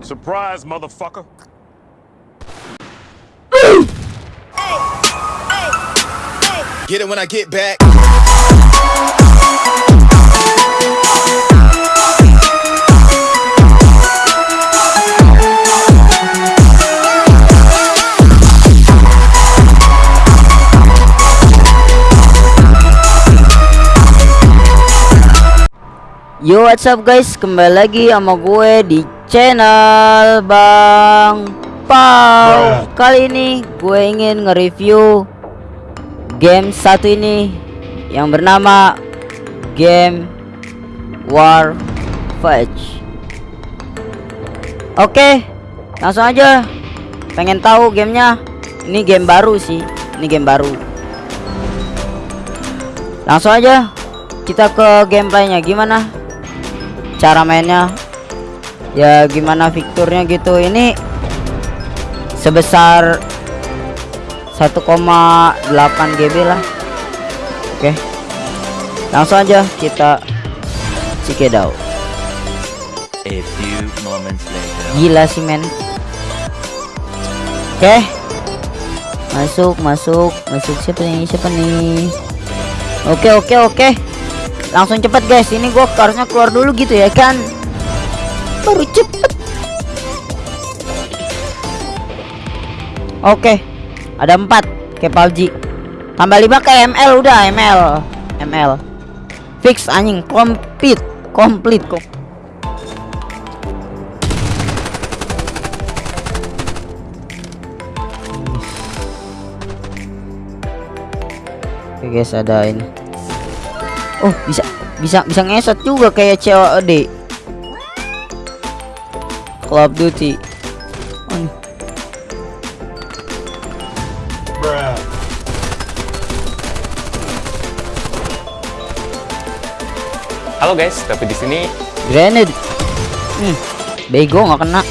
Surprise, motherfucker. Get it when I get back. Yo what's up guys kembali lagi sama gue di channel Bang Pau. Kali ini gue ingin nge-review game satu ini yang bernama game War Fudge Oke langsung aja. Pengen tahu gamenya? Ini game baru sih. Ini game baru. Langsung aja. Kita ke gameplaynya. Gimana cara mainnya ya gimana fiturnya gitu. Ini sebesar 1,8 GB lah. Oke. Langsung aja kita cikedau gila sih men. Oke. Masuk masuk masuk. Siapa nih siapa nih? Oke oke oke. Langsung cepet guys. Ini gua harusnya keluar dulu gitu ya kan baru cepet. Oke ada empat kayak PUBG tambah lima kayak ML udah ML ML fix anjing komplit komplit kok. Oke guys ada ini. Oh bisa bisa bisa ngesot juga kayak COD Call of Duty. Oh, nih. Halo guys, tapi di sini Grenade. Hmm, Bego nggak kena.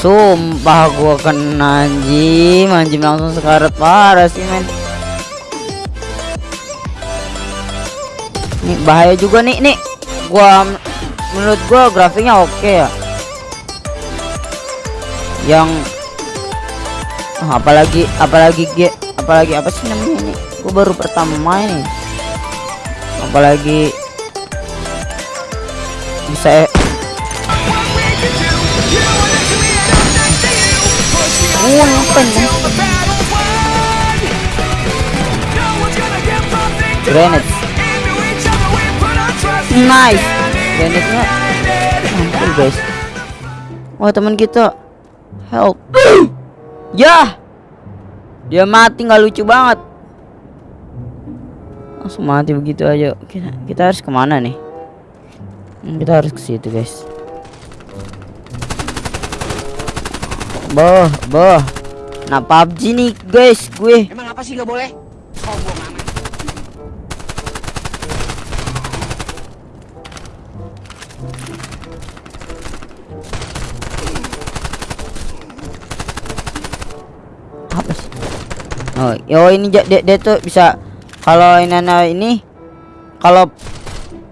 Sumpah gua kena anjing. Anjing langsung sekarat parah sih men Nih bahaya juga nih nih Gua menurut gua grafiknya oke ya Yang Ah, apalagi apalagi G apalagi apa sih namanya ini gua baru pertama main nih apalagi bisa eh, Oh? Grenade. Nice. Grenade-nya guys. Wah, teman kita. Help. ya. Dia mati nggak lucu banget. Langsung mati begitu aja. Kita, kita harus ke mana nih? Hmm, Kita harus ke situ, guys. Boh, boh. Nah, PUBG nih, guys, gue. Emang apa sih gak boleh? Sombong Oh, yo ini dia, dia tuh bisa kalau ini ini kalau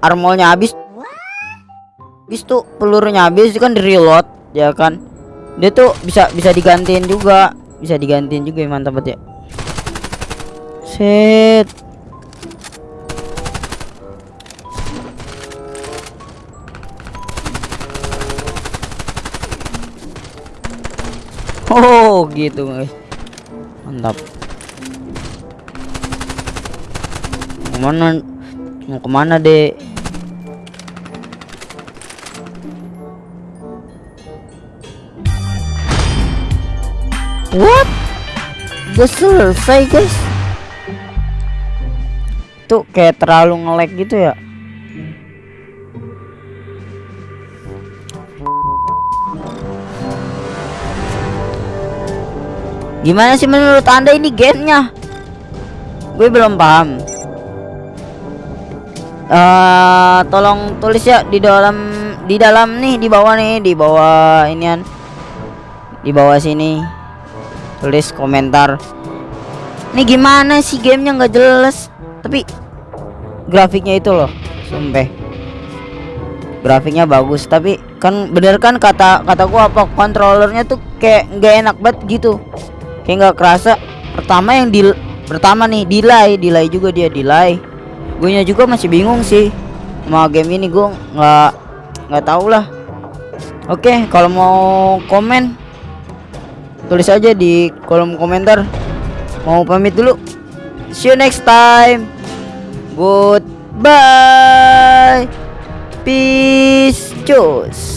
armornya habis habis tuh pelurunya habis kan di reload ya kan? Dia tuh bisa bisa digantiin juga bisa digantiin juga mantap banget ya. Set. Oh gitu guys. Mantap ke mana? Mau ke mana dek? What? Udah selesai guys. Tuh kayak terlalu nge-lag gitu ya. Gimana sih menurut anda ini gamenya? Gue belum paham. Eh, tolong tulis ya di dalam di dalam nih di bawah nih di bawah inian di bawah sini tulis komentar Ini gimana sih gamenya nggak jelas? Tapi grafiknya itu loh, sumpah. Grafiknya bagus, tapi kan bener kan kata kataku apa kontrolernya tuh kayak nggak enak banget gitu. Kayak nggak kerasa. Pertama yang di pertama nih delay, delay juga dia delay. Gue juga masih bingung sih sama game ini gue nggak nggak tahu lah. Oke, kalau mau komen tulis aja di kolom komentar. Mau pamit dulu. See you next time. Goodbye. Peace. Cus